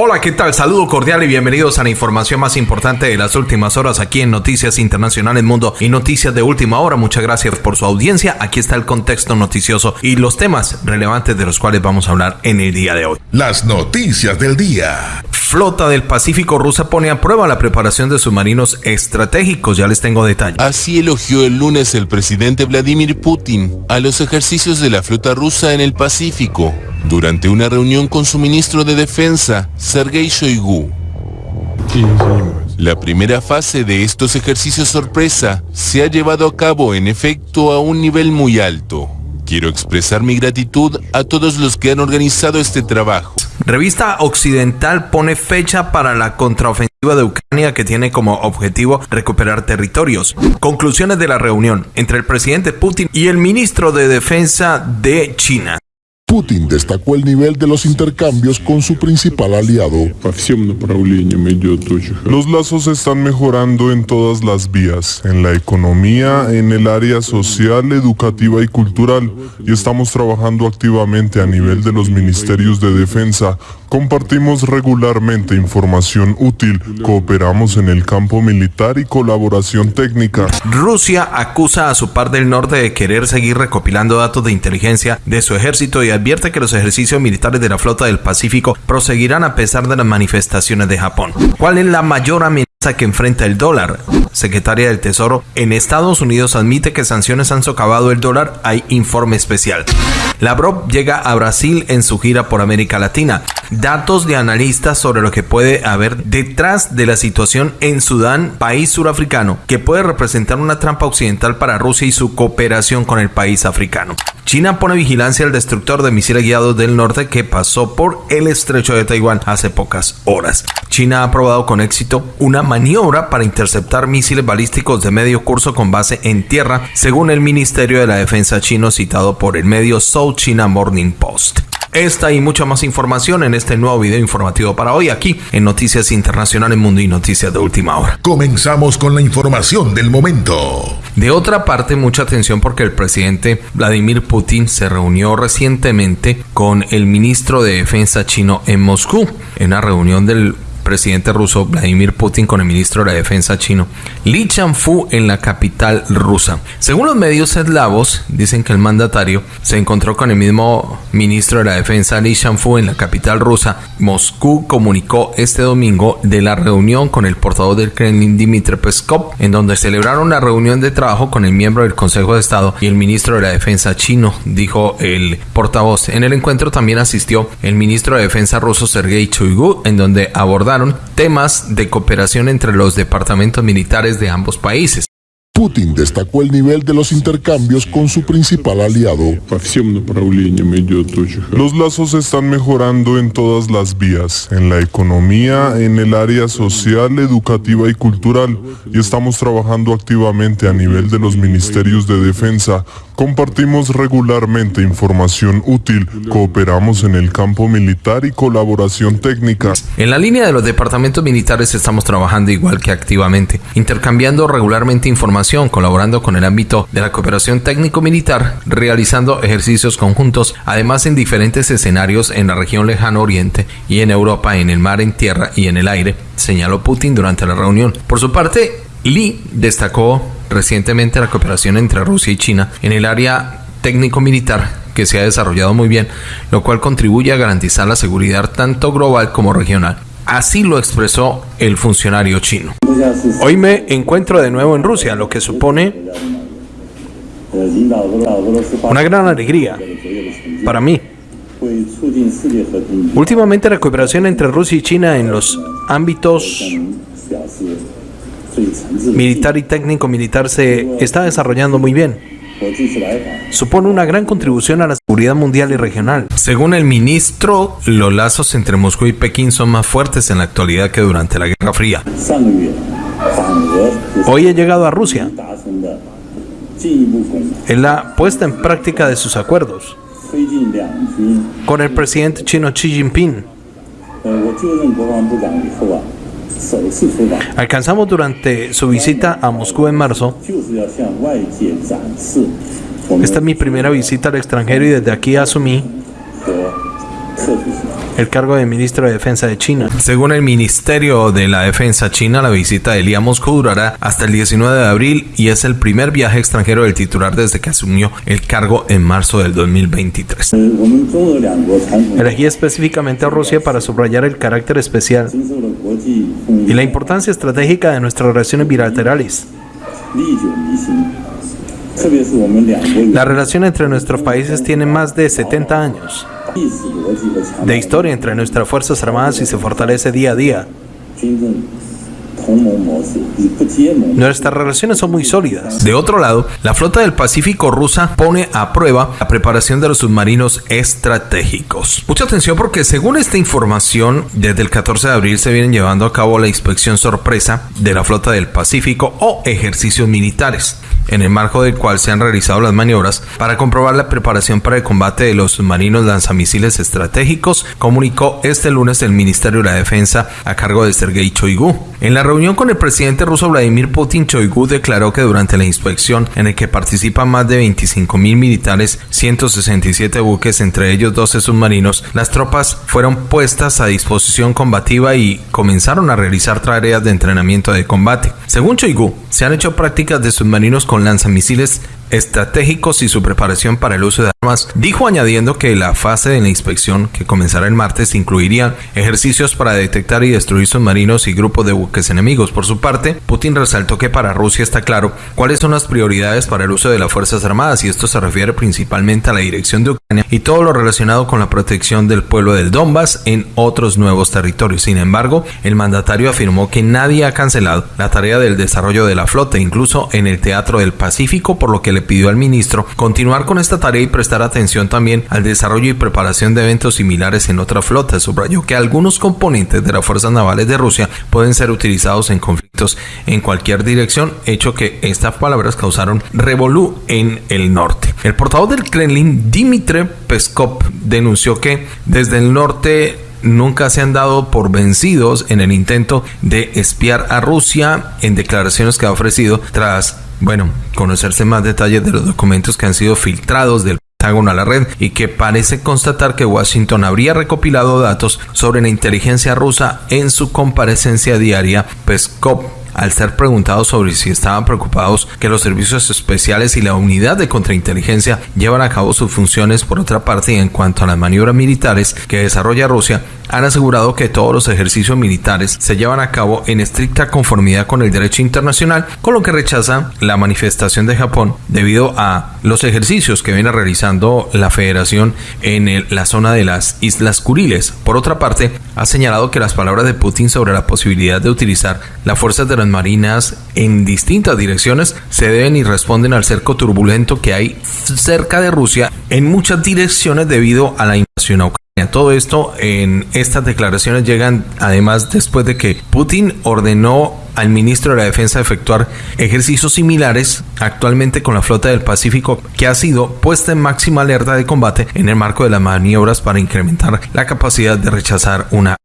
Hola, ¿qué tal? Saludo cordial y bienvenidos a la información más importante de las últimas horas aquí en Noticias Internacionales Mundo y Noticias de Última Hora. Muchas gracias por su audiencia. Aquí está el contexto noticioso y los temas relevantes de los cuales vamos a hablar en el día de hoy. Las noticias del día. Flota del Pacífico rusa pone a prueba la preparación de submarinos estratégicos. Ya les tengo detalles. Así elogió el lunes el presidente Vladimir Putin a los ejercicios de la flota rusa en el Pacífico durante una reunión con su ministro de Defensa, Sergei Shoigu. La primera fase de estos ejercicios sorpresa se ha llevado a cabo en efecto a un nivel muy alto. Quiero expresar mi gratitud a todos los que han organizado este trabajo. Revista Occidental pone fecha para la contraofensiva de Ucrania que tiene como objetivo recuperar territorios. Conclusiones de la reunión entre el presidente Putin y el ministro de Defensa de China. Putin destacó el nivel de los intercambios con su principal aliado. Los lazos están mejorando en todas las vías, en la economía, en el área social, educativa y cultural, y estamos trabajando activamente a nivel de los ministerios de defensa. Compartimos regularmente información útil, cooperamos en el campo militar y colaboración técnica. Rusia acusa a su par del norte de querer seguir recopilando datos de inteligencia de su ejército y advierte que los ejercicios militares de la flota del Pacífico proseguirán a pesar de las manifestaciones de Japón. ¿Cuál es la mayor amenaza que enfrenta el dólar? Secretaria del Tesoro en Estados Unidos admite que sanciones han socavado el dólar. Hay informe especial. Lavrov llega a Brasil en su gira por América Latina. Datos de analistas sobre lo que puede haber detrás de la situación en Sudán, país surafricano, que puede representar una trampa occidental para Rusia y su cooperación con el país africano. China pone vigilancia al destructor de misiles guiados del norte que pasó por el estrecho de Taiwán hace pocas horas. China ha probado con éxito una maniobra para interceptar misiles balísticos de medio curso con base en tierra, según el Ministerio de la Defensa chino citado por el medio South China Morning Post. Esta y mucha más información en este nuevo video informativo para hoy aquí en Noticias Internacionales Mundo y Noticias de Última Hora. Comenzamos con la información del momento. De otra parte, mucha atención porque el presidente Vladimir Putin se reunió recientemente con el ministro de Defensa chino en Moscú, en una reunión del presidente ruso Vladimir Putin con el ministro de la Defensa chino Li Changfu en la capital rusa. Según los medios eslavos, dicen que el mandatario se encontró con el mismo ministro de la Defensa Li Changfu en la capital rusa. Moscú comunicó este domingo de la reunión con el portavoz del Kremlin Dmitry Peskov, en donde celebraron la reunión de trabajo con el miembro del Consejo de Estado y el ministro de la Defensa chino, dijo el portavoz. En el encuentro también asistió el ministro de Defensa ruso Sergei Shoigu, en donde abordaron temas de cooperación entre los departamentos militares de ambos países. Putin destacó el nivel de los intercambios con su principal aliado. Los lazos están mejorando en todas las vías, en la economía, en el área social, educativa y cultural, y estamos trabajando activamente a nivel de los ministerios de defensa. Compartimos regularmente información útil, cooperamos en el campo militar y colaboración técnica. En la línea de los departamentos militares estamos trabajando igual que activamente, intercambiando regularmente información colaborando con el ámbito de la cooperación técnico-militar, realizando ejercicios conjuntos, además en diferentes escenarios en la región lejano oriente y en Europa, en el mar, en tierra y en el aire, señaló Putin durante la reunión. Por su parte, Lee destacó recientemente la cooperación entre Rusia y China en el área técnico-militar que se ha desarrollado muy bien, lo cual contribuye a garantizar la seguridad tanto global como regional. Así lo expresó el funcionario chino. Hoy me encuentro de nuevo en Rusia, lo que supone una gran alegría para mí. Últimamente la cooperación entre Rusia y China en los ámbitos militar y técnico militar se está desarrollando muy bien supone una gran contribución a la seguridad mundial y regional. Según el ministro, los lazos entre Moscú y Pekín son más fuertes en la actualidad que durante la Guerra Fría. Hoy he llegado a Rusia en la puesta en práctica de sus acuerdos con el presidente chino Xi Jinping. Alcanzamos durante su visita a Moscú en marzo. Esta es mi primera visita al extranjero y desde aquí asumí el cargo de ministro de Defensa de China. Según el Ministerio de la Defensa China, la visita de Li a Moscú durará hasta el 19 de abril y es el primer viaje extranjero del titular desde que asumió el cargo en marzo del 2023. Elegí específicamente a Rusia para subrayar el carácter especial y la importancia estratégica de nuestras relaciones bilaterales. La relación entre nuestros países tiene más de 70 años de historia entre nuestras Fuerzas Armadas y se fortalece día a día. Nuestras relaciones son muy sólidas. De otro lado, la flota del Pacífico rusa pone a prueba la preparación de los submarinos estratégicos. Mucha atención porque según esta información, desde el 14 de abril se vienen llevando a cabo la inspección sorpresa de la flota del Pacífico o ejercicios militares en el marco del cual se han realizado las maniobras para comprobar la preparación para el combate de los submarinos lanzamisiles estratégicos, comunicó este lunes el Ministerio de la Defensa a cargo de Sergei Choigu. En la reunión con el presidente ruso Vladimir Putin, Choigu declaró que durante la inspección, en el que participan más de 25 mil militares, 167 buques, entre ellos 12 submarinos, las tropas fueron puestas a disposición combativa y comenzaron a realizar tareas de entrenamiento de combate. Según Choigu, se han hecho prácticas de submarinos con lanzamisiles estratégicos y su preparación para el uso de armas, dijo añadiendo que la fase de la inspección, que comenzará el martes, incluiría ejercicios para detectar y destruir submarinos y grupos de buques enemigos. Por su parte, Putin resaltó que para Rusia está claro cuáles son las prioridades para el uso de las Fuerzas Armadas y esto se refiere principalmente a la dirección de Ucrania y todo lo relacionado con la protección del pueblo del Donbass en otros nuevos territorios. Sin embargo, el mandatario afirmó que nadie ha cancelado la tarea del desarrollo de la flota, incluso en el Teatro del Pacífico, por lo que le pidió al ministro continuar con esta tarea y prestar atención también al desarrollo y preparación de eventos similares en otras flotas. Subrayó que algunos componentes de las fuerzas navales de Rusia pueden ser utilizados en conflictos en cualquier dirección, hecho que estas palabras causaron revolú en el norte. El portavoz del Kremlin, Dmitry Peskov, denunció que desde el norte nunca se han dado por vencidos en el intento de espiar a Rusia en declaraciones que ha ofrecido tras bueno, conocerse más detalles de los documentos que han sido filtrados del Pentágono a la red y que parece constatar que Washington habría recopilado datos sobre la inteligencia rusa en su comparecencia diaria. Peskov al ser preguntado sobre si estaban preocupados que los servicios especiales y la unidad de contrainteligencia llevan a cabo sus funciones por otra parte y en cuanto a las maniobras militares que desarrolla Rusia, han asegurado que todos los ejercicios militares se llevan a cabo en estricta conformidad con el derecho internacional, con lo que rechaza la manifestación de Japón debido a los ejercicios que viene realizando la federación en la zona de las Islas Kuriles. Por otra parte, ha señalado que las palabras de Putin sobre la posibilidad de utilizar las fuerzas de las marinas en distintas direcciones se deben y responden al cerco turbulento que hay cerca de Rusia en muchas direcciones debido a la invasión a Ucrania. Todo esto en estas declaraciones llegan además después de que Putin ordenó al ministro de la Defensa efectuar ejercicios similares actualmente con la flota del Pacífico que ha sido puesta en máxima alerta de combate en el marco de las maniobras para incrementar la capacidad de rechazar una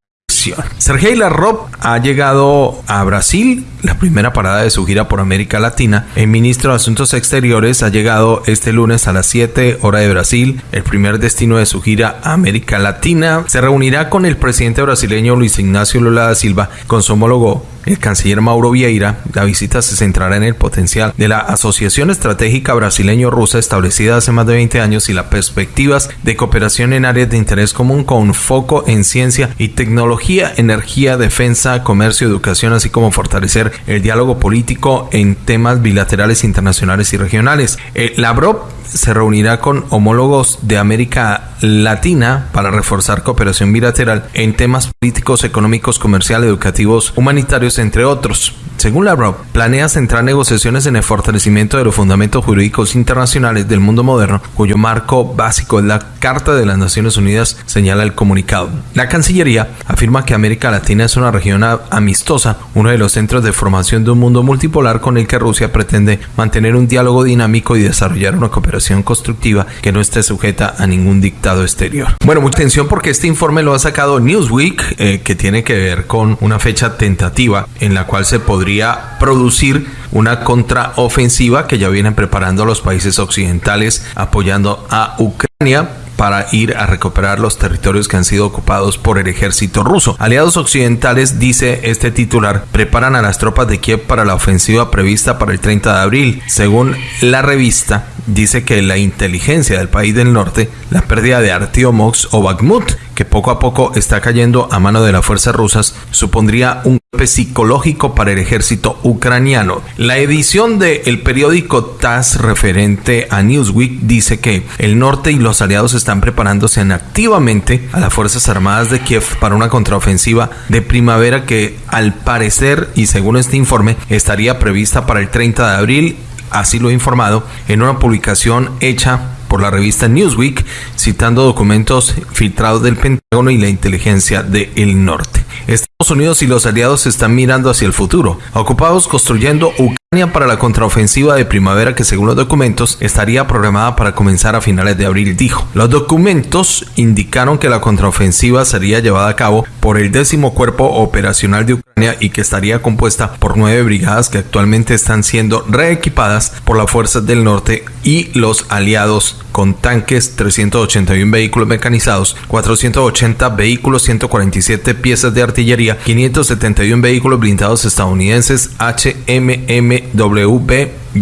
Sergei Lavrov ha llegado a Brasil, la primera parada de su gira por América Latina. El ministro de Asuntos Exteriores ha llegado este lunes a las 7 hora de Brasil, el primer destino de su gira a América Latina. Se reunirá con el presidente brasileño Luis Ignacio Lula da Silva, con su homólogo el canciller Mauro Vieira, la visita se centrará en el potencial de la Asociación Estratégica Brasileño-Rusa establecida hace más de 20 años y las perspectivas de cooperación en áreas de interés común con foco en ciencia y tecnología, energía, defensa, comercio, educación, así como fortalecer el diálogo político en temas bilaterales internacionales y regionales. Eh, Lavrov se reunirá con homólogos de América Latina para reforzar cooperación bilateral en temas políticos, económicos, comerciales, educativos, humanitarios, entre otros. Según Lavrov, planea centrar negociaciones en el fortalecimiento de los fundamentos jurídicos internacionales del mundo moderno, cuyo marco básico es la Carta de las Naciones Unidas, señala el comunicado. La Cancillería afirma que América Latina es una región amistosa, uno de los centros de formación de un mundo multipolar con el que Rusia pretende mantener un diálogo dinámico y desarrollar una cooperación constructiva que no esté sujeta a ningún dictado exterior. Bueno, mucha atención porque este informe lo ha sacado Newsweek, eh, que tiene que ver con una fecha tentativa en la cual se podría producir una contraofensiva que ya vienen preparando los países occidentales apoyando a Ucrania para ir a recuperar los territorios que han sido ocupados por el ejército ruso. Aliados occidentales, dice este titular, preparan a las tropas de Kiev para la ofensiva prevista para el 30 de abril. Según la revista, dice que la inteligencia del país del norte, la pérdida de Artiomox o Bakhmut, que poco a poco está cayendo a mano de las fuerzas rusas, supondría un golpe psicológico para el ejército ucraniano. La edición del periódico TASS referente a Newsweek dice que el norte y los aliados están preparándose activamente a las Fuerzas Armadas de Kiev para una contraofensiva de primavera que al parecer y según este informe estaría prevista para el 30 de abril así lo ha informado en una publicación hecha por la revista Newsweek, citando documentos filtrados del Pentágono y la inteligencia del norte. Estados Unidos y los aliados están mirando hacia el futuro, ocupados construyendo Ucrania para la contraofensiva de primavera que según los documentos estaría programada para comenzar a finales de abril, dijo. Los documentos indicaron que la contraofensiva sería llevada a cabo por el décimo cuerpo operacional de Ucrania y que estaría compuesta por nueve brigadas que actualmente están siendo reequipadas por las fuerzas del norte y los aliados con tanques, 381 vehículos mecanizados, 480 vehículos, 147 piezas de artillería, 571 vehículos blindados estadounidenses HMMWB,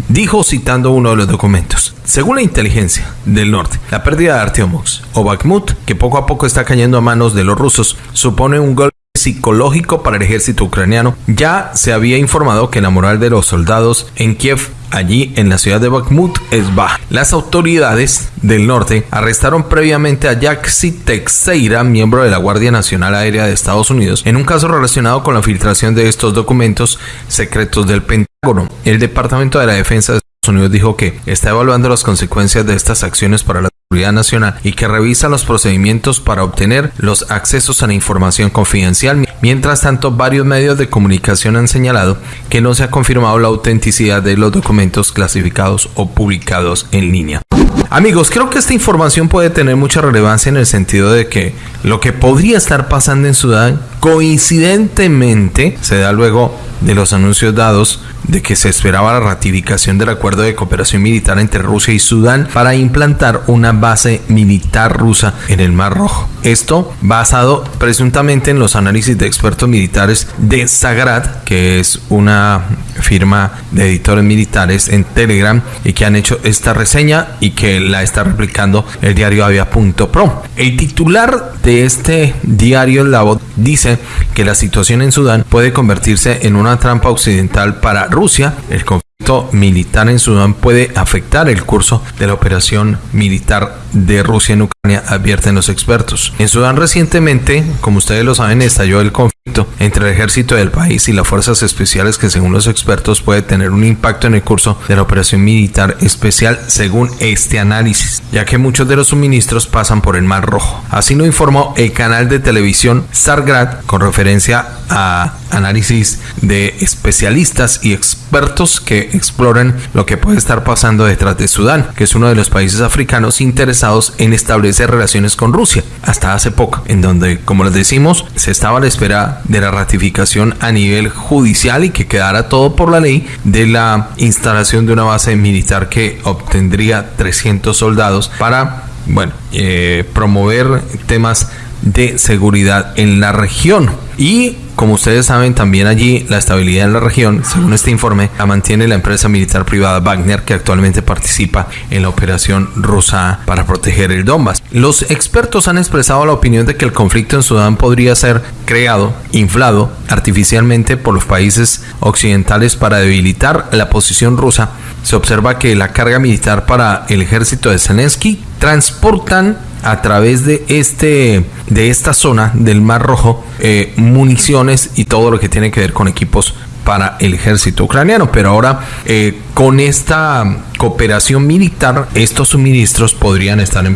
dijo citando uno de los documentos. Según la inteligencia del norte, la pérdida de Artyomox o Bakhmut, que poco a poco está cayendo a manos de los rusos, supone un golpe psicológico para el ejército ucraniano. Ya se había informado que la moral de los soldados en Kiev allí en la ciudad de Bakhmut es baja. Las autoridades del norte arrestaron previamente a Yaxi Teixeira, miembro de la Guardia Nacional Aérea de Estados Unidos, en un caso relacionado con la filtración de estos documentos secretos del Pentágono. El Departamento de la Defensa de Estados Unidos dijo que está evaluando las consecuencias de estas acciones para la nacional y que revisa los procedimientos para obtener los accesos a la información confidencial. Mientras tanto, varios medios de comunicación han señalado que no se ha confirmado la autenticidad de los documentos clasificados o publicados en línea. Amigos, creo que esta información puede tener mucha relevancia en el sentido de que lo que podría estar pasando en Sudán coincidentemente se da luego de los anuncios dados de que se esperaba la ratificación del acuerdo de cooperación militar entre Rusia y Sudán para implantar una base militar rusa en el Mar Rojo. Esto basado presuntamente en los análisis de expertos militares de Sagrad, que es una firma de editores militares en Telegram y que han hecho esta reseña y que la está replicando el diario Avia.pro. El titular de este diario La dice que la situación en Sudán puede convertirse en una trampa occidental para Rusia. El conflicto militar en Sudán puede afectar el curso de la operación militar de Rusia en Ucrania, advierten los expertos. En Sudán recientemente, como ustedes lo saben, estalló el conflicto entre el ejército del país y las fuerzas especiales que según los expertos puede tener un impacto en el curso de la operación militar especial según este análisis, ya que muchos de los suministros pasan por el Mar Rojo. Así lo informó el canal de televisión Sargrad con referencia a análisis de especialistas y expertos que exploran lo que puede estar pasando detrás de Sudán, que es uno de los países africanos interesados en establecer relaciones con Rusia, hasta hace poco, en donde, como les decimos, se estaba a la espera de la ratificación a nivel judicial y que quedara todo por la ley de la instalación de una base militar que obtendría 300 soldados para, bueno, eh, promover temas de seguridad en la región. Y como ustedes saben, también allí la estabilidad en la región, según este informe, la mantiene la empresa militar privada Wagner, que actualmente participa en la operación rusa para proteger el Donbass. Los expertos han expresado la opinión de que el conflicto en Sudán podría ser creado, inflado artificialmente por los países occidentales para debilitar la posición rusa. Se observa que la carga militar para el ejército de Zelensky transportan a través de este de esta zona del Mar Rojo eh, municiones y todo lo que tiene que ver con equipos para el ejército ucraniano. Pero ahora, eh, con esta cooperación militar, estos suministros podrían estar en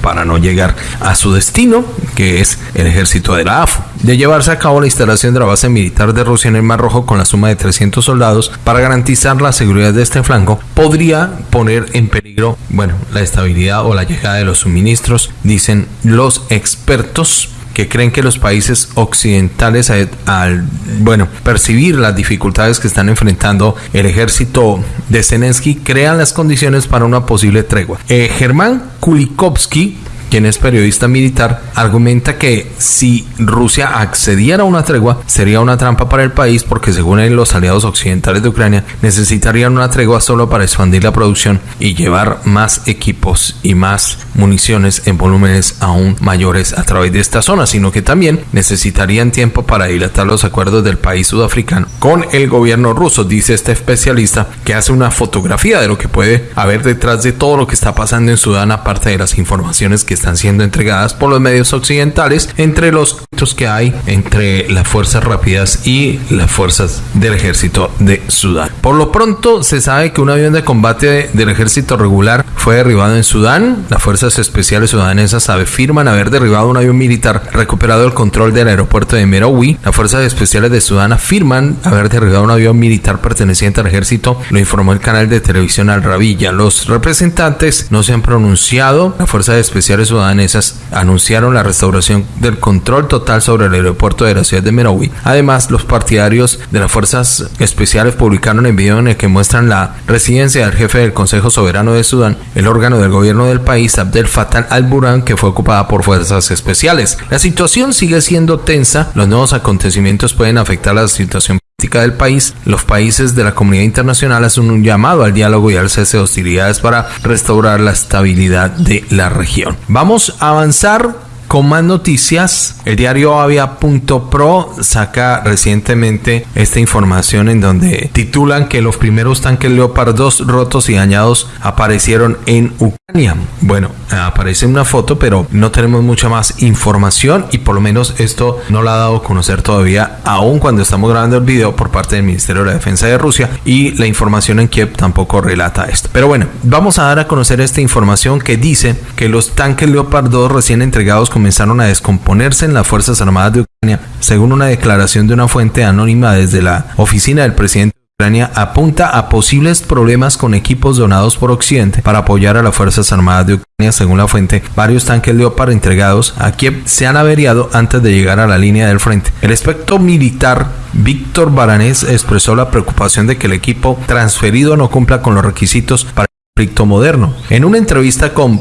para no llegar a su destino, que es el ejército de la AFU. De llevarse a cabo la instalación de la base militar de Rusia en el Mar Rojo con la suma de 300 soldados para garantizar la seguridad de este flanco, podría poner en peligro, bueno, la estabilidad o la llegada de los suministros, dicen los expertos que creen que los países occidentales al, bueno, percibir las dificultades que están enfrentando el ejército de Zelensky crean las condiciones para una posible tregua. Eh, Germán Kulikovsky quien es periodista militar, argumenta que si Rusia accediera a una tregua sería una trampa para el país porque según él los aliados occidentales de Ucrania necesitarían una tregua solo para expandir la producción y llevar más equipos y más municiones en volúmenes aún mayores a través de esta zona, sino que también necesitarían tiempo para dilatar los acuerdos del país sudafricano con el gobierno ruso, dice este especialista que hace una fotografía de lo que puede haber detrás de todo lo que está pasando en Sudán, aparte de las informaciones que están siendo entregadas por los medios occidentales, entre los que hay entre las fuerzas rápidas y las fuerzas del ejército de Sudán. Por lo pronto se sabe que un avión de combate del ejército regular fue derribado en Sudán. Las fuerzas especiales sudanesas afirman haber derribado un avión militar recuperado el control del aeropuerto de Merowi. Las fuerzas especiales de Sudán afirman haber derribado un avión militar perteneciente al ejército, lo informó el canal de televisión Al Rabilla. Los representantes no se han pronunciado. Las fuerzas especiales sudanesas anunciaron la restauración del control total sobre el aeropuerto de la ciudad de Merowi. Además, los partidarios de las fuerzas especiales publicaron el video en el que muestran la residencia del jefe del Consejo Soberano de Sudán, el órgano del gobierno del país, Abdel Fattah al-Burhan, que fue ocupada por fuerzas especiales. La situación sigue siendo tensa. Los nuevos acontecimientos pueden afectar la situación del país, los países de la comunidad internacional hacen un llamado al diálogo y al cese de hostilidades para restaurar la estabilidad de la región. Vamos a avanzar con más noticias, el diario Avia.pro saca recientemente esta información en donde titulan que los primeros tanques Leopard 2 rotos y dañados aparecieron en Ucrania. Bueno, aparece una foto, pero no tenemos mucha más información y por lo menos esto no la ha dado a conocer todavía, aún cuando estamos grabando el video por parte del Ministerio de la Defensa de Rusia y la información en Kiev tampoco relata esto. Pero bueno, vamos a dar a conocer esta información que dice que los tanques Leopard 2 recién entregados comenzaron a descomponerse en las Fuerzas Armadas de Ucrania, según una declaración de una fuente anónima desde la oficina del presidente de Ucrania apunta a posibles problemas con equipos donados por Occidente para apoyar a las Fuerzas Armadas de Ucrania. Según la fuente, varios tanques Leopard entregados a Kiev se han averiado antes de llegar a la línea del frente. El aspecto militar Víctor Baranés expresó la preocupación de que el equipo transferido no cumpla con los requisitos para moderno. En una entrevista con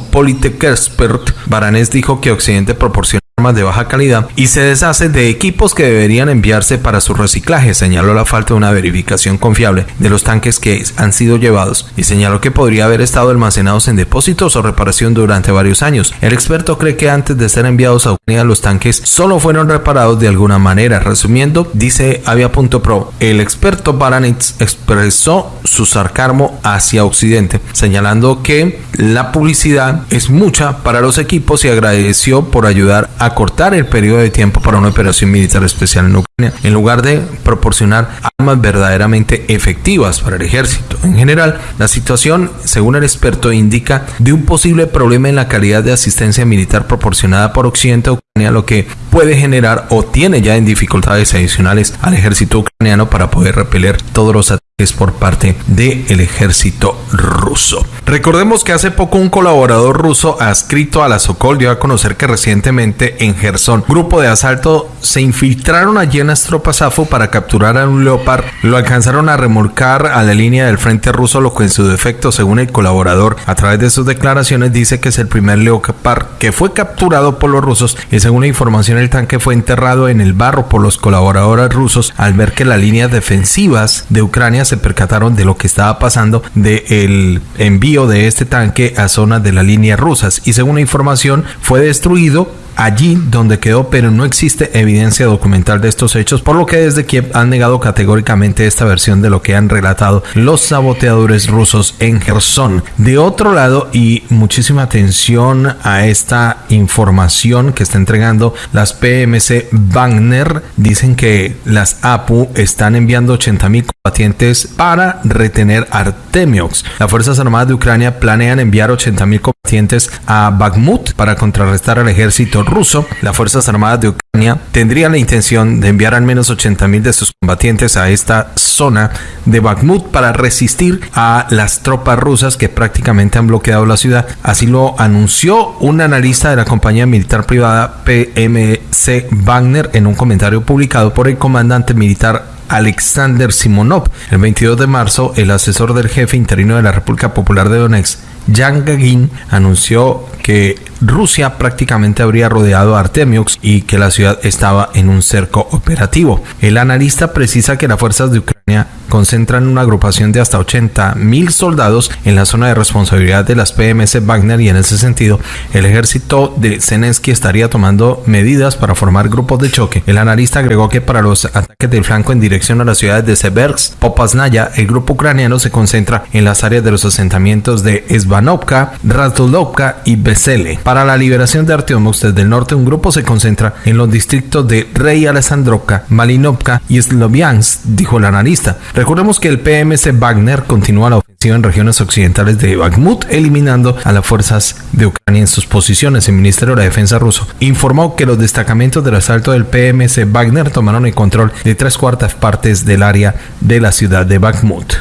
Expert, Baranés dijo que Occidente proporciona de baja calidad y se deshace de equipos que deberían enviarse para su reciclaje. Señaló la falta de una verificación confiable de los tanques que han sido llevados y señaló que podría haber estado almacenados en depósitos o reparación durante varios años. El experto cree que antes de ser enviados a Ucrania los tanques solo fueron reparados de alguna manera. Resumiendo, dice Avia.pro, el experto Baranitz expresó su sarcasmo hacia Occidente, señalando que la publicidad es mucha para los equipos y agradeció por ayudar a cortar el periodo de tiempo para una operación militar especial en Ucrania, en lugar de proporcionar armas verdaderamente efectivas para el ejército. En general, la situación, según el experto, indica de un posible problema en la calidad de asistencia militar proporcionada por Occidente a Ucrania, lo que puede generar o tiene ya en dificultades adicionales al ejército ucraniano para poder repeler todos los ataques es por parte del ejército ruso. Recordemos que hace poco un colaborador ruso adscrito a la Sokol dio a conocer que recientemente en Gerson, grupo de asalto se infiltraron allí en las tropas AFO para capturar a un Leopard, lo alcanzaron a remolcar a la línea del frente ruso, lo que en su defecto, según el colaborador, a través de sus declaraciones dice que es el primer Leopard que fue capturado por los rusos y según la información el tanque fue enterrado en el barro por los colaboradores rusos al ver que las líneas defensivas de Ucrania se percataron de lo que estaba pasando del envío de este tanque a zonas de la línea rusas y según la información fue destruido allí donde quedó, pero no existe evidencia documental de estos hechos, por lo que desde Kiev han negado categóricamente esta versión de lo que han relatado los saboteadores rusos en Gerson. De otro lado, y muchísima atención a esta información que está entregando las PMC Wagner, dicen que las APU están enviando 80 mil combatientes para retener Artemiox. Las Fuerzas Armadas de Ucrania planean enviar 80 mil combatientes a Bakhmut para contrarrestar al ejército ruso, las Fuerzas Armadas de Ucrania tendrían la intención de enviar al menos 80.000 de sus combatientes a esta zona de Bakhmut para resistir a las tropas rusas que prácticamente han bloqueado la ciudad. Así lo anunció un analista de la compañía militar privada PMC Wagner en un comentario publicado por el comandante militar Alexander Simonov. El 22 de marzo, el asesor del jefe interino de la República Popular de Donetsk Yang Gagin anunció que Rusia prácticamente habría rodeado a Artemiux y que la ciudad estaba en un cerco operativo. El analista precisa que las fuerzas de Ucrania concentran una agrupación de hasta 80 mil soldados en la zona de responsabilidad de las PMS Wagner y en ese sentido el ejército de Zelensky estaría tomando medidas para formar grupos de choque. El analista agregó que para los ataques del flanco en dirección a las ciudades de Seversk, Popasnaya, el grupo ucraniano se concentra en las áreas de los asentamientos de Svanovka, Razulovka y Vesele. Para la liberación de Artyomovsk desde el norte, un grupo se concentra en los distritos de Rey Alessandrovka, Malinovka y Sloviansk, dijo el analista. Recordemos que el PMC Wagner continúa la ofensiva en regiones occidentales de Bakhmut, eliminando a las fuerzas de Ucrania en sus posiciones. El Ministerio de la Defensa ruso informó que los destacamentos del asalto del PMC Wagner tomaron el control de tres cuartas partes del área de la ciudad de Bakhmut.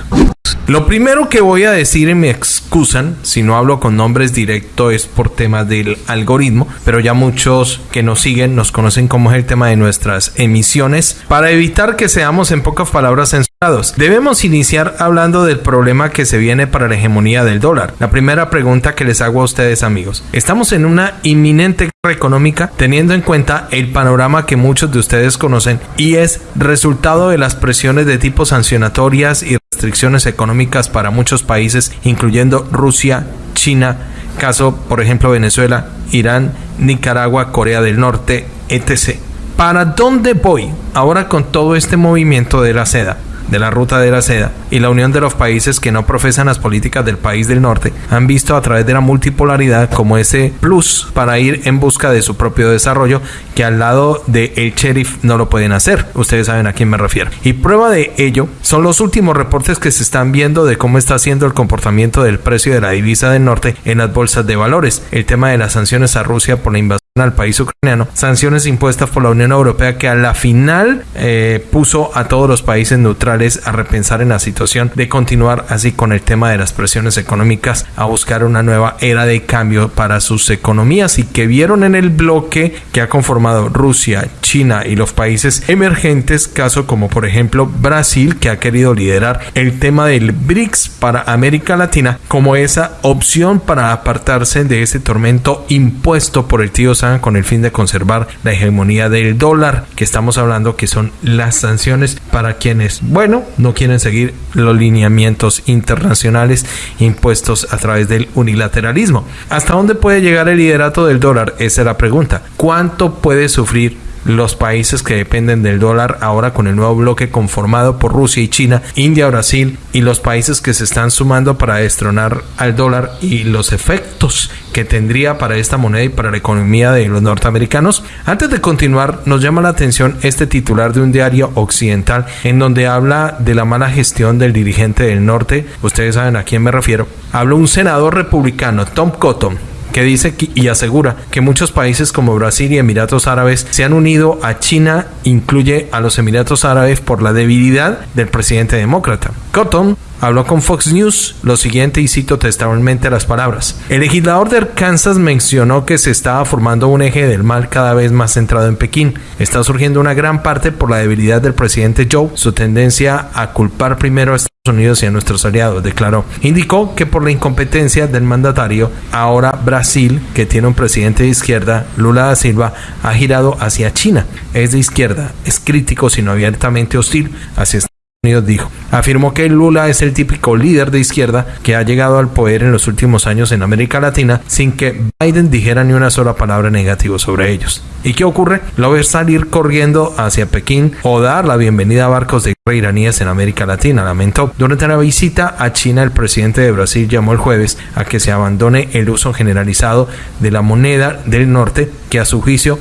Lo primero que voy a decir y me excusan si no hablo con nombres directos es por temas del algoritmo, pero ya muchos que nos siguen nos conocen como es el tema de nuestras emisiones. Para evitar que seamos en pocas palabras censurados, debemos iniciar hablando del problema que se viene para la hegemonía del dólar. La primera pregunta que les hago a ustedes amigos, ¿estamos en una inminente guerra económica teniendo en cuenta el panorama que muchos de ustedes conocen y es resultado de las presiones de tipo sancionatorias y restricciones económicas para muchos países, incluyendo Rusia, China, caso por ejemplo Venezuela, Irán, Nicaragua, Corea del Norte, etc. ¿Para dónde voy ahora con todo este movimiento de la seda? De la Ruta de la Seda y la unión de los países que no profesan las políticas del país del norte han visto a través de la multipolaridad como ese plus para ir en busca de su propio desarrollo que al lado de el sheriff no lo pueden hacer. Ustedes saben a quién me refiero. Y prueba de ello son los últimos reportes que se están viendo de cómo está siendo el comportamiento del precio de la divisa del norte en las bolsas de valores. El tema de las sanciones a Rusia por la invasión al país ucraniano, sanciones impuestas por la Unión Europea que a la final eh, puso a todos los países neutrales a repensar en la situación de continuar así con el tema de las presiones económicas, a buscar una nueva era de cambio para sus economías. Y que vieron en el bloque que ha conformado Rusia, China y los países emergentes, caso como por ejemplo Brasil, que ha querido liderar el tema del BRICS para América Latina como esa opción para apartarse de ese tormento impuesto por el tío con el fin de conservar la hegemonía del dólar, que estamos hablando que son las sanciones para quienes, bueno, no quieren seguir los lineamientos internacionales impuestos a través del unilateralismo. ¿Hasta dónde puede llegar el liderato del dólar? Esa es la pregunta. ¿Cuánto puede sufrir los países que dependen del dólar ahora con el nuevo bloque conformado por Rusia y China, India, Brasil y los países que se están sumando para destronar al dólar y los efectos que tendría para esta moneda y para la economía de los norteamericanos. Antes de continuar, nos llama la atención este titular de un diario occidental en donde habla de la mala gestión del dirigente del norte. Ustedes saben a quién me refiero. Habla un senador republicano, Tom Cotton, que dice y asegura que muchos países como Brasil y Emiratos Árabes se han unido a China, incluye a los Emiratos Árabes por la debilidad del presidente demócrata. Cotton habló con Fox News lo siguiente y cito textualmente las palabras. El legislador de Arkansas mencionó que se estaba formando un eje del mal cada vez más centrado en Pekín. Está surgiendo una gran parte por la debilidad del presidente Joe, su tendencia a culpar primero a Estados Unidos y a nuestros aliados, declaró. Indicó que por la incompetencia del mandatario, ahora Brasil, que tiene un presidente de izquierda, Lula da Silva, ha girado hacia China. Es de izquierda, es crítico, sino abiertamente hostil hacia Estados Unidos dijo. Afirmó que Lula es el típico líder de izquierda que ha llegado al poder en los últimos años en América Latina sin que Biden dijera ni una sola palabra negativa sobre ellos. ¿Y qué ocurre? Lo ve salir corriendo hacia Pekín o dar la bienvenida a barcos de guerra iraníes en América Latina, lamentó. Durante la visita a China, el presidente de Brasil llamó el jueves a que se abandone el uso generalizado de la moneda del norte que a su juicio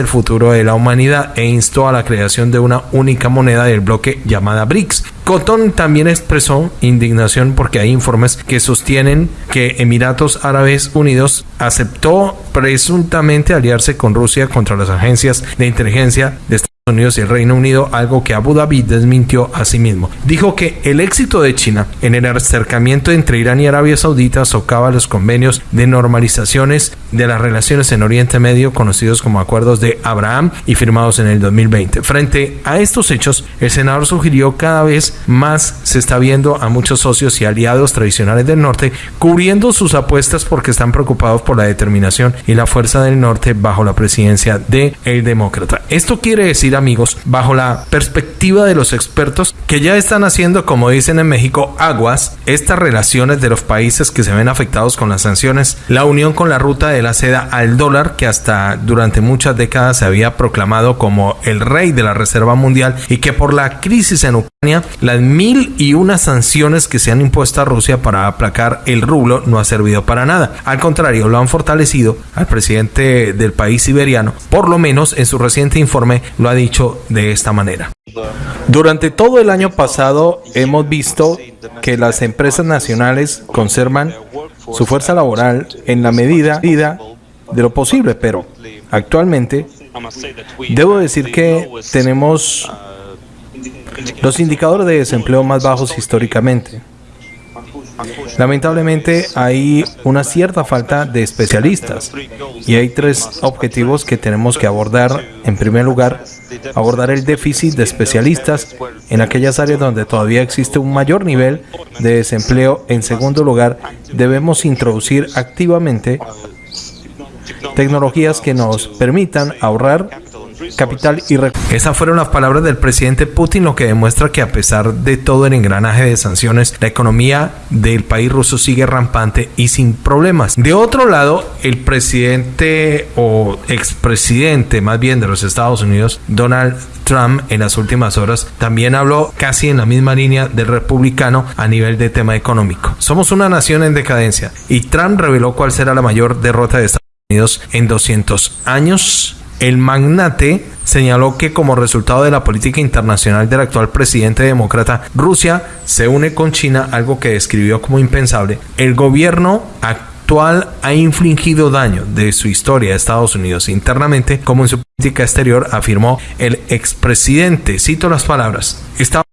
el futuro de la humanidad e instó a la creación de una única moneda del bloque llamada BRICS. Cotton también expresó indignación porque hay informes que sostienen que Emiratos Árabes Unidos aceptó presuntamente aliarse con Rusia contra las agencias de inteligencia de Estados Unidos y el Reino Unido, algo que Abu Dhabi desmintió a sí mismo. Dijo que el éxito de China en el acercamiento entre Irán y Arabia Saudita socava los convenios de normalizaciones de las relaciones en Oriente Medio, conocidos como acuerdos de Abraham y firmados en el 2020. Frente a estos hechos, el senador sugirió cada vez más se está viendo a muchos socios y aliados tradicionales del norte cubriendo sus apuestas porque están preocupados por la determinación y la fuerza del norte bajo la presidencia de el demócrata. Esto quiere decir amigos, bajo la perspectiva de los expertos que ya están haciendo, como dicen en México, aguas, estas relaciones de los países que se ven afectados con las sanciones, la unión con la ruta de la seda al dólar, que hasta durante muchas décadas se había proclamado como el rey de la Reserva Mundial y que por la crisis en Ucrania, las mil y una sanciones que se han impuesto a Rusia para aplacar el rublo no ha servido para nada. Al contrario, lo han fortalecido al presidente del país siberiano, por lo menos en su reciente informe lo ha dicho de esta manera. Durante todo el año pasado hemos visto que las empresas nacionales conservan su fuerza laboral en la medida de lo posible, pero actualmente debo decir que tenemos los indicadores de desempleo más bajos históricamente. Lamentablemente hay una cierta falta de especialistas y hay tres objetivos que tenemos que abordar. En primer lugar, abordar el déficit de especialistas en aquellas áreas donde todavía existe un mayor nivel de desempleo. En segundo lugar, debemos introducir activamente tecnologías que nos permitan ahorrar capital y Esas fueron las palabras del presidente Putin, lo que demuestra que a pesar de todo el engranaje de sanciones, la economía del país ruso sigue rampante y sin problemas. De otro lado, el presidente o expresidente más bien de los Estados Unidos, Donald Trump en las últimas horas también habló casi en la misma línea del republicano a nivel de tema económico. Somos una nación en decadencia y Trump reveló cuál será la mayor derrota de Estados Unidos en 200 años el magnate señaló que como resultado de la política internacional del actual presidente demócrata, Rusia se une con China, algo que describió como impensable. El gobierno actual ha infligido daño de su historia a Estados Unidos internamente, como en su política exterior afirmó el expresidente. Cito las palabras.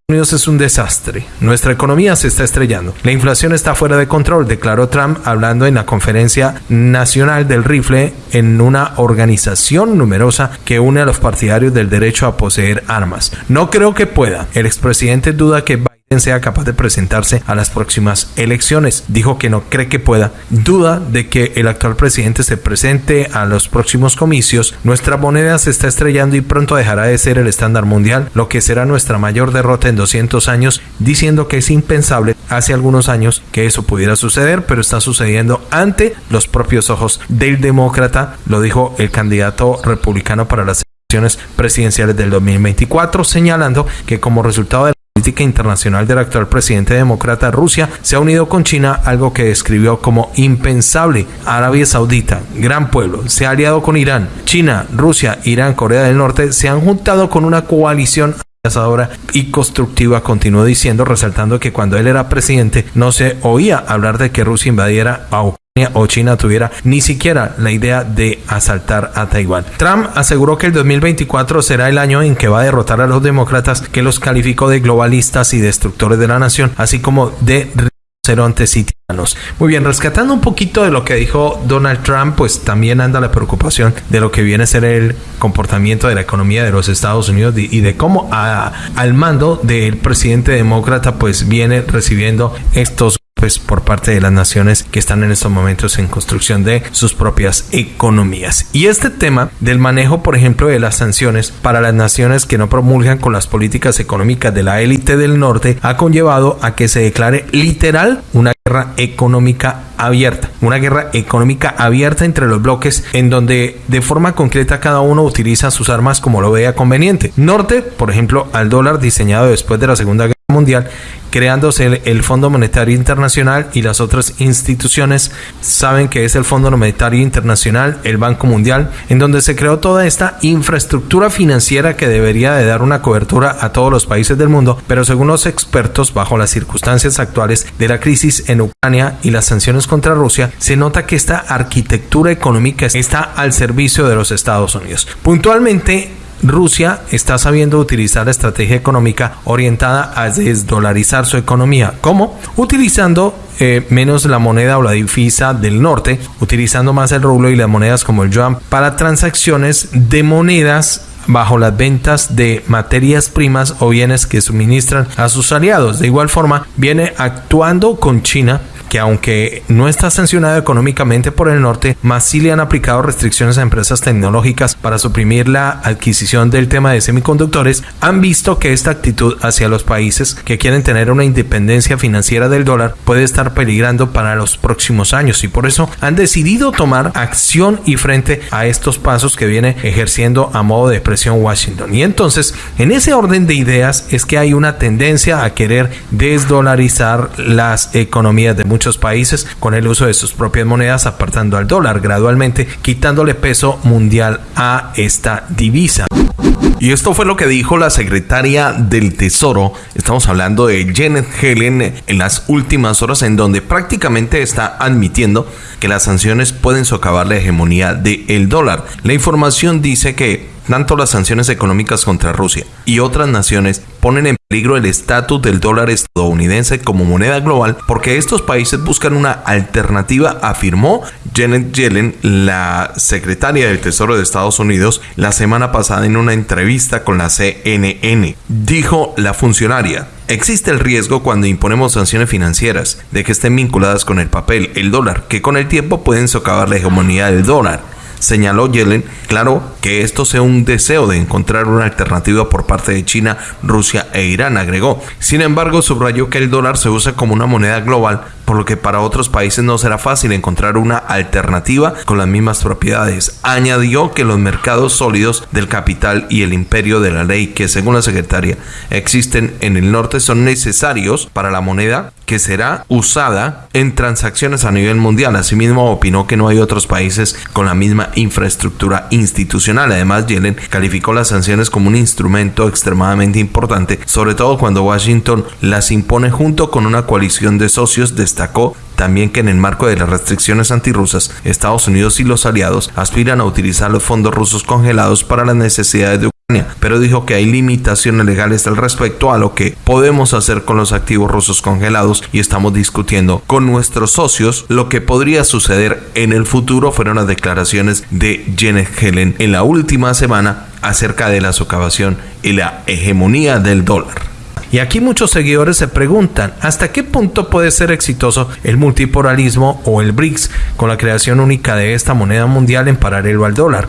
Unidos es un desastre. Nuestra economía se está estrellando. La inflación está fuera de control, declaró Trump hablando en la conferencia nacional del rifle en una organización numerosa que une a los partidarios del derecho a poseer armas. No creo que pueda. El expresidente duda que sea capaz de presentarse a las próximas elecciones. Dijo que no cree que pueda. Duda de que el actual presidente se presente a los próximos comicios. Nuestra moneda se está estrellando y pronto dejará de ser el estándar mundial, lo que será nuestra mayor derrota en 200 años, diciendo que es impensable hace algunos años que eso pudiera suceder, pero está sucediendo ante los propios ojos del demócrata, lo dijo el candidato republicano para las elecciones presidenciales del 2024, señalando que como resultado de política internacional del actual presidente demócrata, Rusia se ha unido con China, algo que describió como impensable. Arabia Saudita, gran pueblo, se ha aliado con Irán. China, Rusia, Irán, Corea del Norte se han juntado con una coalición y constructiva, continuó diciendo, resaltando que cuando él era presidente no se oía hablar de que Rusia invadiera a Ucrania o China tuviera ni siquiera la idea de asaltar a Taiwán. Trump aseguró que el 2024 será el año en que va a derrotar a los demócratas que los calificó de globalistas y destructores de la nación, así como de rinocerontes y. Muy bien, rescatando un poquito de lo que dijo Donald Trump, pues también anda la preocupación de lo que viene a ser el comportamiento de la economía de los Estados Unidos y de cómo al mando del presidente demócrata pues viene recibiendo estos pues por parte de las naciones que están en estos momentos en construcción de sus propias economías. Y este tema del manejo, por ejemplo, de las sanciones para las naciones que no promulgan con las políticas económicas de la élite del norte ha conllevado a que se declare literal una guerra económica abierta, una guerra económica abierta entre los bloques en donde de forma concreta cada uno utiliza sus armas como lo vea conveniente. Norte, por ejemplo, al dólar diseñado después de la Segunda Guerra Mundial creándose el, Fondo Monetario Internacional y las otras instituciones saben que es el Fondo Monetario Internacional, el Banco Mundial, en donde se creó toda esta infraestructura financiera que debería de dar una cobertura a todos los países del mundo, pero según los expertos, bajo las circunstancias actuales de la crisis en Ucrania y las sanciones contra Rusia, se nota que esta arquitectura económica está al servicio de los Estados Unidos. Puntualmente, Rusia está sabiendo utilizar la estrategia económica orientada a desdolarizar su economía. ¿Cómo? Utilizando eh, menos la moneda o la divisa del norte, utilizando más el rublo y las monedas como el yuan para transacciones de monedas bajo las ventas de materias primas o bienes que suministran a sus aliados. De igual forma, viene actuando con China que aunque no está sancionado económicamente por el norte, más sí le han aplicado restricciones a empresas tecnológicas para suprimir la adquisición del tema de semiconductores, han visto que esta actitud hacia los países que quieren tener una independencia financiera del dólar puede estar peligrando para los próximos años y por eso han decidido tomar acción y frente a estos pasos que viene ejerciendo a modo de presión Washington. Y entonces, en ese orden de ideas es que hay una tendencia a querer desdolarizar las economías de muchos muchos países con el uso de sus propias monedas, apartando al dólar gradualmente, quitándole peso mundial a esta divisa. Y esto fue lo que dijo la secretaria del Tesoro. Estamos hablando de Janet Helen en las últimas horas en donde prácticamente está admitiendo que las sanciones pueden socavar la hegemonía del dólar. La información dice que tanto las sanciones económicas contra Rusia y otras naciones ponen en peligro el estatus del dólar estadounidense como moneda global porque estos países buscan una alternativa, afirmó Janet Yellen, la secretaria del Tesoro de Estados Unidos, la semana pasada en una entrevista con la CNN. Dijo la funcionaria, Existe el riesgo cuando imponemos sanciones financieras de que estén vinculadas con el papel, el dólar, que con el tiempo pueden socavar la hegemonía del dólar señaló Yellen, claro que esto sea un deseo de encontrar una alternativa por parte de China, Rusia e Irán, agregó. Sin embargo, subrayó que el dólar se usa como una moneda global por lo que para otros países no será fácil encontrar una alternativa con las mismas propiedades. Añadió que los mercados sólidos del capital y el imperio de la ley que según la secretaria existen en el norte son necesarios para la moneda que será usada en transacciones a nivel mundial. Asimismo, opinó que no hay otros países con la misma infraestructura institucional. Además, Yellen calificó las sanciones como un instrumento extremadamente importante, sobre todo cuando Washington las impone junto con una coalición de socios de destacó también que en el marco de las restricciones antirrusas, Estados Unidos y los aliados aspiran a utilizar los fondos rusos congelados para las necesidades de Ucrania, pero dijo que hay limitaciones legales al respecto a lo que podemos hacer con los activos rusos congelados y estamos discutiendo con nuestros socios lo que podría suceder en el futuro fueron las declaraciones de Janet Helen en la última semana acerca de la socavación y la hegemonía del dólar. Y aquí muchos seguidores se preguntan, ¿hasta qué punto puede ser exitoso el multipolarismo o el BRICS con la creación única de esta moneda mundial en paralelo al dólar?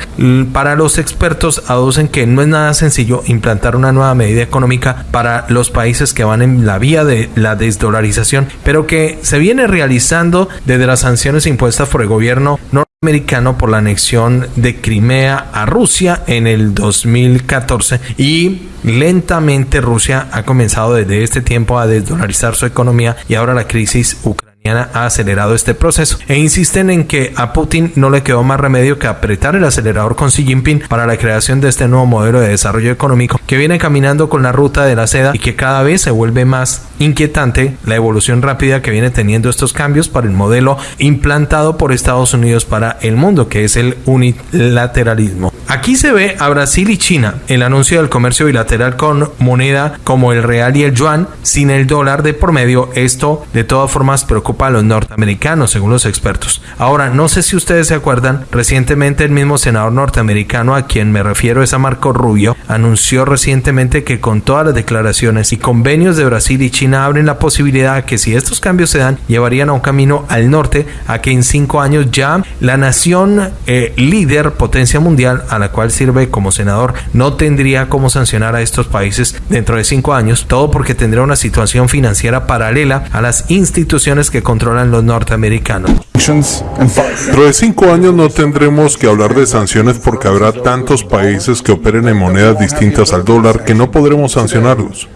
Para los expertos aducen que no es nada sencillo implantar una nueva medida económica para los países que van en la vía de la desdolarización, pero que se viene realizando desde las sanciones impuestas por el gobierno norteamericano por la anexión de Crimea a Rusia en el 2014 y Lentamente Rusia ha comenzado desde este tiempo a desdolarizar su economía y ahora la crisis ucraniana ha acelerado este proceso e insisten en que a Putin no le quedó más remedio que apretar el acelerador con Xi Jinping para la creación de este nuevo modelo de desarrollo económico que viene caminando con la ruta de la seda y que cada vez se vuelve más inquietante la evolución rápida que viene teniendo estos cambios para el modelo implantado por Estados Unidos para el mundo que es el unilateralismo. Aquí se ve a Brasil y China el anuncio del comercio bilateral con moneda como el real y el yuan sin el dólar de por medio. Esto de todas formas preocupa a los norteamericanos, según los expertos. Ahora, no sé si ustedes se acuerdan, recientemente el mismo senador norteamericano a quien me refiero es a Marco Rubio, anunció recientemente que con todas las declaraciones y convenios de Brasil y China abren la posibilidad que si estos cambios se dan, llevarían a un camino al norte a que en cinco años ya la nación eh, líder, potencia mundial, a la cual sirve como senador, no tendría cómo sancionar a estos países dentro de cinco años, todo porque tendría una situación financiera paralela a las instituciones que controlan los norteamericanos. Dentro de cinco años no tendremos que hablar de sanciones porque habrá tantos países que operen en monedas distintas al dólar que no podremos sancionarlos.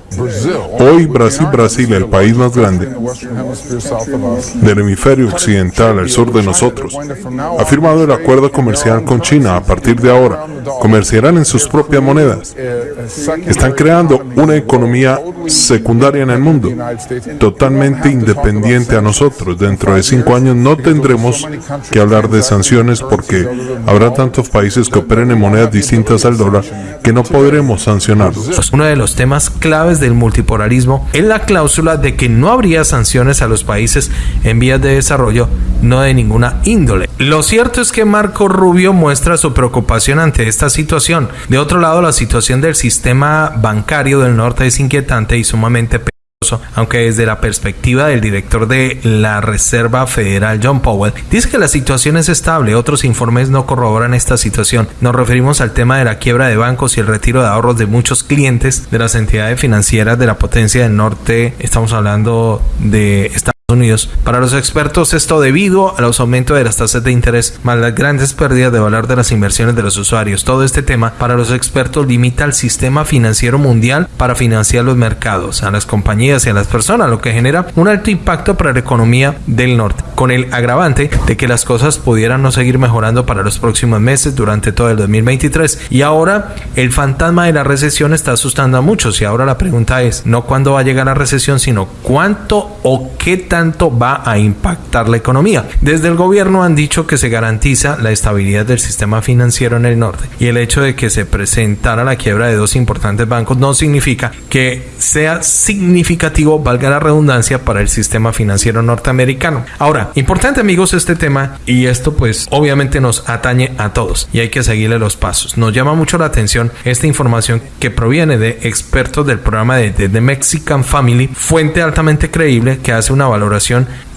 Hoy Brasil, Brasil, el país más grande del hemisferio occidental al sur de nosotros, ha firmado el acuerdo comercial con China. A partir de ahora, comerciarán en sus propias monedas. Están creando una economía secundaria en el mundo, totalmente independiente a nosotros. Dentro de cinco años no tendremos que hablar de sanciones porque habrá tantos países que operen en monedas distintas al dólar que no podremos sancionarlos. Pues uno de los temas claves del multipolarismo es la cláusula de que no habría sanciones a los países en vías de desarrollo, no de ninguna índole. Lo cierto es que Marco Rubio muestra su preocupación ante esta situación. De otro lado, la situación del sistema bancario del norte es inquietante y sumamente aunque desde la perspectiva del director de la Reserva Federal, John Powell, dice que la situación es estable. Otros informes no corroboran esta situación. Nos referimos al tema de la quiebra de bancos y el retiro de ahorros de muchos clientes de las entidades financieras de la potencia del norte. Estamos hablando de Estados Unidos. Para los expertos, esto debido a los aumentos de las tasas de interés, más las grandes pérdidas de valor de las inversiones de los usuarios. Todo este tema, para los expertos, limita al sistema financiero mundial para financiar los mercados, a las compañías y a las personas, lo que genera un alto impacto para la economía del norte, con el agravante de que las cosas pudieran no seguir mejorando para los próximos meses durante todo el 2023. Y ahora el fantasma de la recesión está asustando a muchos y ahora la pregunta es no cuándo va a llegar la recesión, sino cuánto o qué tanto va a impactar la economía. Desde el gobierno han dicho que se garantiza la estabilidad del sistema financiero en el norte y el hecho de que se presentara la quiebra de dos importantes bancos no significa que sea significativo, valga la redundancia, para el sistema financiero norteamericano. Ahora, importante amigos este tema y esto pues obviamente nos atañe a todos y hay que seguirle los pasos. Nos llama mucho la atención esta información que proviene de expertos del programa de The Mexican Family, fuente altamente creíble que hace una valoración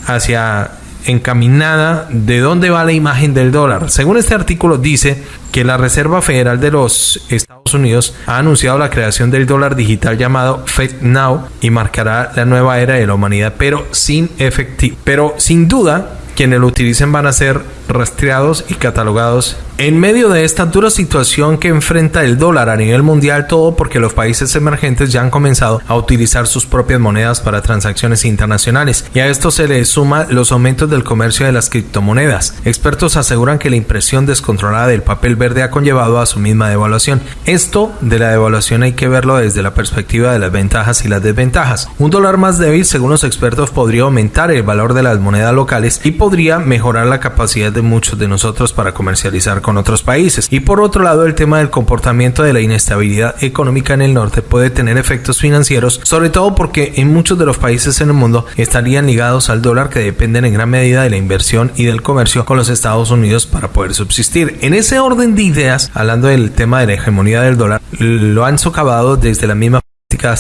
hacia encaminada de dónde va la imagen del dólar. Según este artículo dice que la Reserva Federal de los Estados Unidos ha anunciado la creación del dólar digital llamado FedNow y marcará la nueva era de la humanidad, pero sin efectivo. Pero sin duda, quienes lo utilicen van a ser rastreados y catalogados. En medio de esta dura situación que enfrenta el dólar a nivel mundial, todo porque los países emergentes ya han comenzado a utilizar sus propias monedas para transacciones internacionales y a esto se le suma los aumentos del comercio de las criptomonedas. Expertos aseguran que la impresión descontrolada del papel verde ha conllevado a su misma devaluación. Esto de la devaluación hay que verlo desde la perspectiva de las ventajas y las desventajas. Un dólar más débil, según los expertos, podría aumentar el valor de las monedas locales y podría mejorar la capacidad de muchos de nosotros para comercializar con otros países. Y por otro lado, el tema del comportamiento de la inestabilidad económica en el norte puede tener efectos financieros, sobre todo porque en muchos de los países en el mundo estarían ligados al dólar que dependen en gran medida de la inversión y del comercio con los Estados Unidos para poder subsistir. En ese orden de ideas, hablando del tema de la hegemonía del dólar, lo han socavado desde la misma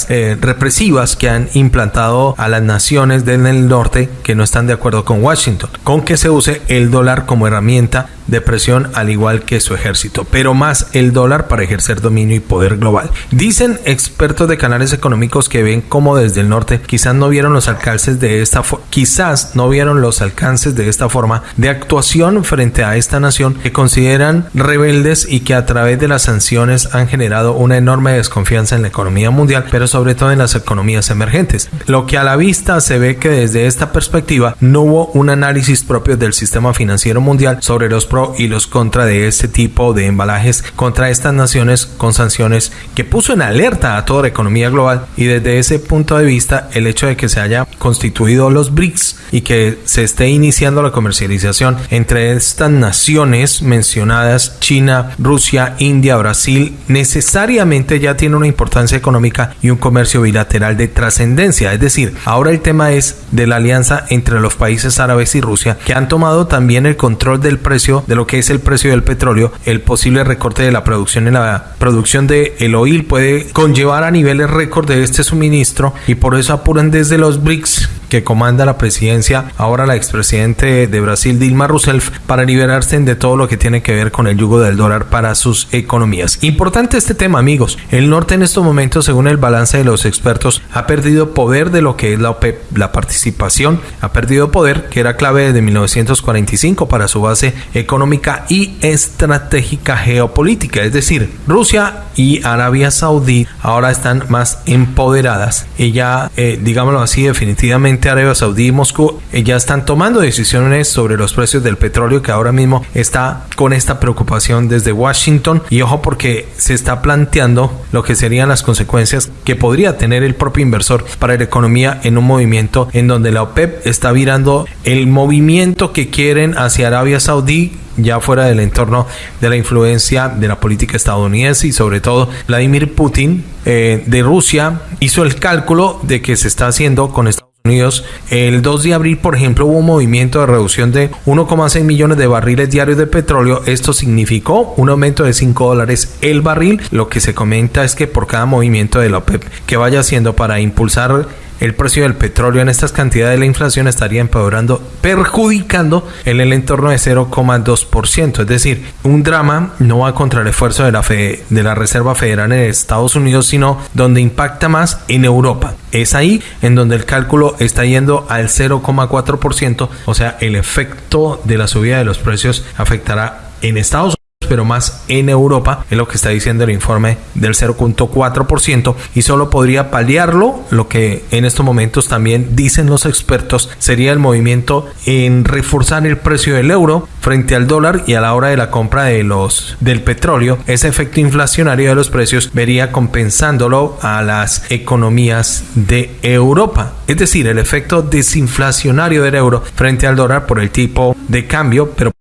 eh, represivas que han implantado a las naciones del norte que no están de acuerdo con Washington, con que se use el dólar como herramienta de presión al igual que su ejército, pero más el dólar para ejercer dominio y poder global. Dicen expertos de canales económicos que ven como desde el norte quizás no vieron los alcances de esta quizás no vieron los alcances de esta forma de actuación frente a esta nación que consideran rebeldes y que a través de las sanciones han generado una enorme desconfianza en la economía mundial, pero sobre todo en las economías emergentes. Lo que a la vista se ve que desde esta perspectiva no hubo un análisis propio del sistema financiero mundial sobre los y los contra de este tipo de embalajes contra estas naciones con sanciones que puso en alerta a toda la economía global y desde ese punto de vista el hecho de que se haya constituido los BRICS y que se esté iniciando la comercialización entre estas naciones mencionadas China, Rusia, India, Brasil necesariamente ya tiene una importancia económica y un comercio bilateral de trascendencia es decir ahora el tema es de la alianza entre los países árabes y Rusia que han tomado también el control del precio de lo que es el precio del petróleo, el posible recorte de la producción en la producción de el oil puede conllevar a niveles récord de este suministro y por eso apuran desde los BRICS que comanda la presidencia, ahora la expresidente de Brasil, Dilma Rousseff, para liberarse de todo lo que tiene que ver con el yugo del dólar para sus economías. Importante este tema, amigos. El norte en estos momentos, según el balance de los expertos, ha perdido poder de lo que es la OPEP, la participación, ha perdido poder que era clave desde 1945 para su base económica y estratégica geopolítica. Es decir, Rusia y Arabia Saudí ahora están más empoderadas. Ya, eh, digámoslo así, definitivamente Arabia Saudí y Moscú eh, ya están tomando decisiones sobre los precios del petróleo que ahora mismo está con esta preocupación desde Washington. Y ojo porque se está planteando lo que serían las consecuencias que podría tener el propio inversor para la economía en un movimiento en donde la OPEP está virando el movimiento que quieren hacia Arabia Saudí ya fuera del entorno de la influencia de la política estadounidense y sobre todo Vladimir Putin eh, de Rusia hizo el cálculo de que se está haciendo con Estados Unidos. El 2 de abril, por ejemplo, hubo un movimiento de reducción de 1,6 millones de barriles diarios de petróleo. Esto significó un aumento de 5 dólares el barril. Lo que se comenta es que por cada movimiento de la OPEP que vaya haciendo para impulsar el precio del petróleo en estas cantidades, la inflación estaría empeorando, perjudicando en el entorno de 0,2%. Es decir, un drama no va contra el esfuerzo de la, de la Reserva Federal en Estados Unidos, sino donde impacta más en Europa. Es ahí en donde el cálculo está yendo al 0,4%, o sea, el efecto de la subida de los precios afectará en Estados Unidos pero más en Europa, es lo que está diciendo el informe del 0.4% y solo podría paliarlo lo que en estos momentos también dicen los expertos sería el movimiento en reforzar el precio del euro frente al dólar y a la hora de la compra de los del petróleo, ese efecto inflacionario de los precios vería compensándolo a las economías de Europa. Es decir, el efecto desinflacionario del euro frente al dólar por el tipo de cambio, pero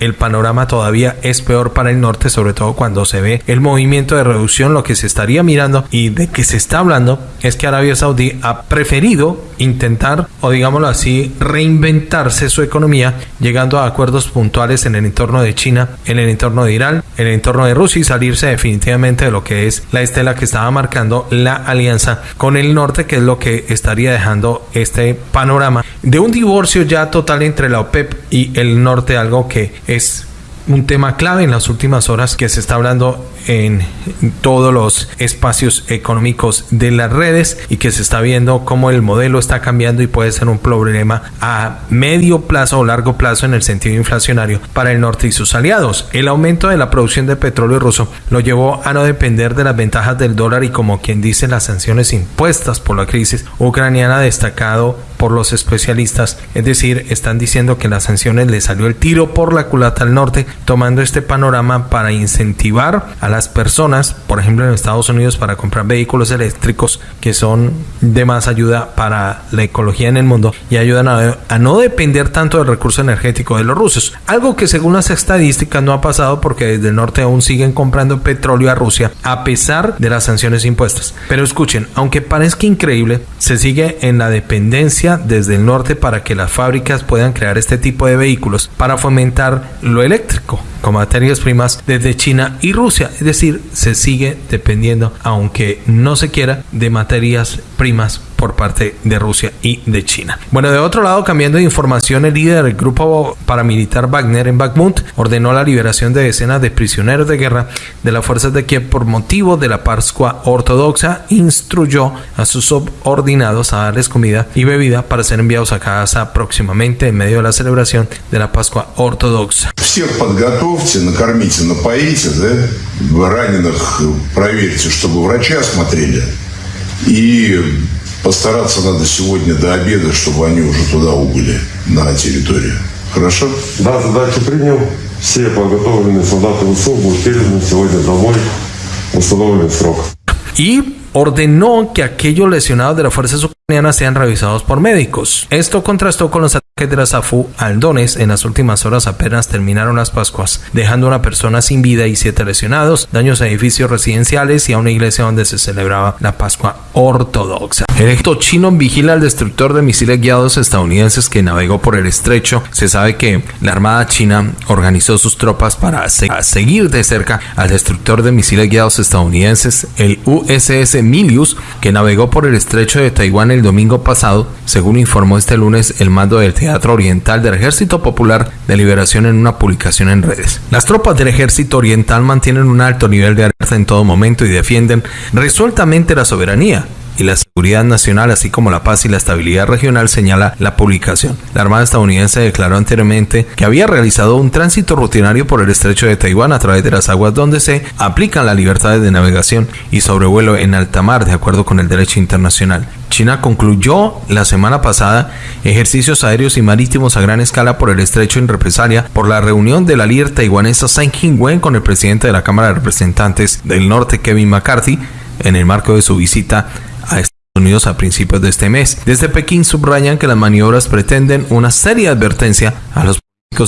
el panorama todavía es peor para el norte, sobre todo cuando se ve el movimiento de reducción. Lo que se estaría mirando y de que se está hablando es que Arabia Saudí ha preferido intentar, o digámoslo así, reinventarse su economía, llegando a acuerdos puntuales en el entorno de China, en el entorno de Irán, en el entorno de Rusia y salirse definitivamente de lo que es la estela que estaba marcando la alianza con el norte, que es lo que estaría dejando este panorama de un divorcio ya total entre la OPEP y el norte algo que es un tema clave en las últimas horas que se está hablando en todos los espacios económicos de las redes y que se está viendo cómo el modelo está cambiando y puede ser un problema a medio plazo o largo plazo en el sentido inflacionario para el norte y sus aliados. El aumento de la producción de petróleo ruso lo llevó a no depender de las ventajas del dólar y como quien dice las sanciones impuestas por la crisis ucraniana destacado por los especialistas, es decir, están diciendo que las sanciones le salió el tiro por la culata al norte, tomando este panorama para incentivar a las personas, por ejemplo en Estados Unidos, para comprar vehículos eléctricos que son de más ayuda para la ecología en el mundo y ayudan a, no depender tanto del recurso energético de los rusos. Algo que según las estadísticas no ha pasado porque desde el norte aún siguen comprando petróleo a Rusia a pesar de las sanciones impuestas. Pero escuchen, aunque parezca increíble, se sigue en la dependencia desde el norte para que las fábricas puedan crear este tipo de vehículos para fomentar lo eléctrico con materias primas desde China y Rusia. Es decir, se sigue dependiendo, aunque no se quiera, de materias primas por parte de Rusia y de China. Bueno, de otro lado, cambiando de información, el líder del grupo paramilitar Wagner en Bakhmut ordenó la liberación de decenas de prisioneros de guerra de las fuerzas de Kiev por motivo de la Pascua ortodoxa. Instruyó a sus subordinados a darles comida y bebida para ser enviados a casa próximamente en medio de la celebración de la Pascua ortodoxa. Всех подготовьте, накормите, напоите, да? Раненых проверьте, чтобы врачи осмотрели. И Постараться надо сегодня до обеда, чтобы они уже туда убыли, на территорию. Хорошо? Да, задачу принял. Все подготовленные солдаты ВСУ будут переданы сегодня домой в установленный срок. Y ordenó que aquellos lesionados de las fuerzas ucranianas sean revisados por médicos. Esto contrastó con los ataques de la SAFU al Donetsk. En las últimas horas apenas terminaron las Pascuas, dejando a una persona sin vida y siete lesionados, daños a edificios residenciales y a una iglesia donde se celebraba la Pascua ortodoxa. El ejército chino vigila al destructor de misiles guiados estadounidenses que navegó por el estrecho. Se sabe que la Armada China organizó sus tropas para seguir de cerca al destructor de misiles guiados estadounidenses, el USS Milius, que navegó por el estrecho de Taiwán el domingo pasado, según informó este lunes el mando del Teatro Oriental del Ejército Popular de Liberación en una publicación en redes. Las tropas del Ejército Oriental mantienen un alto nivel de alerta en todo momento y defienden resueltamente la soberanía, y la seguridad nacional, así como la paz y la estabilidad regional, señala la publicación. La Armada estadounidense declaró anteriormente que había realizado un tránsito rutinario por el estrecho de Taiwán a través de las aguas donde se aplican las libertades de navegación y sobrevuelo en alta mar, de acuerdo con el derecho internacional. China concluyó la semana pasada ejercicios aéreos y marítimos a gran escala por el estrecho en represalia por la reunión de la líder taiwanesa Tsai Ing-wen con el presidente de la Cámara de Representantes del Norte Kevin McCarthy en el marco de su visita Estados Unidos a principios de este mes. Desde Pekín subrayan que las maniobras pretenden una seria advertencia a los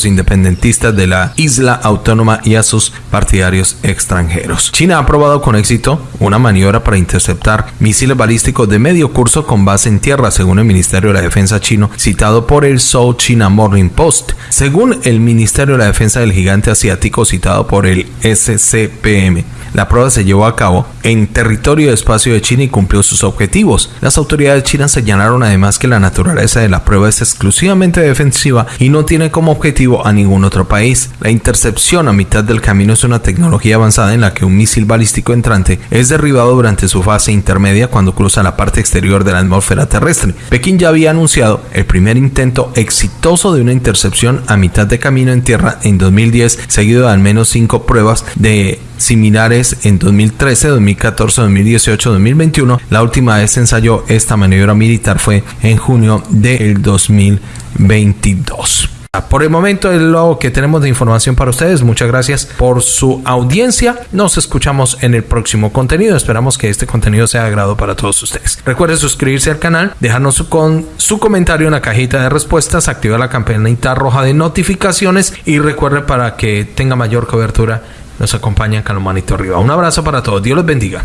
independentistas de la isla autónoma y a sus partidarios extranjeros. China ha aprobado con éxito una maniobra para interceptar misiles balísticos de medio curso con base en tierra, según el Ministerio de la Defensa chino, citado por el South China Morning Post. Según el Ministerio de la Defensa del gigante asiático, citado por el SCPM, la prueba se llevó a cabo en territorio de espacio de China y cumplió sus objetivos. Las autoridades chinas señalaron además que la naturaleza de la prueba es exclusivamente defensiva y no tiene como objetivo a ningún otro país. La intercepción a mitad del camino es una tecnología avanzada en la que un misil balístico entrante es derribado durante su fase intermedia cuando cruza la parte exterior de la atmósfera terrestre. Pekín ya había anunciado el primer intento exitoso de una intercepción a mitad de camino en tierra en 2010, seguido de al menos cinco pruebas de similares en 2013, 2014, 2018, 2021. La última vez se ensayó esta maniobra militar fue en junio del 2022. Por el momento es lo que tenemos de información para ustedes. Muchas gracias por su audiencia. Nos escuchamos en el próximo contenido. Esperamos que este contenido sea de agrado para todos ustedes. Recuerde suscribirse al canal, dejarnos con, su comentario en la cajita de respuestas, activar la campanita roja de notificaciones y recuerde para que tenga mayor cobertura nos acompaña Calomanito Arriba. Un abrazo para todos. Dios los bendiga.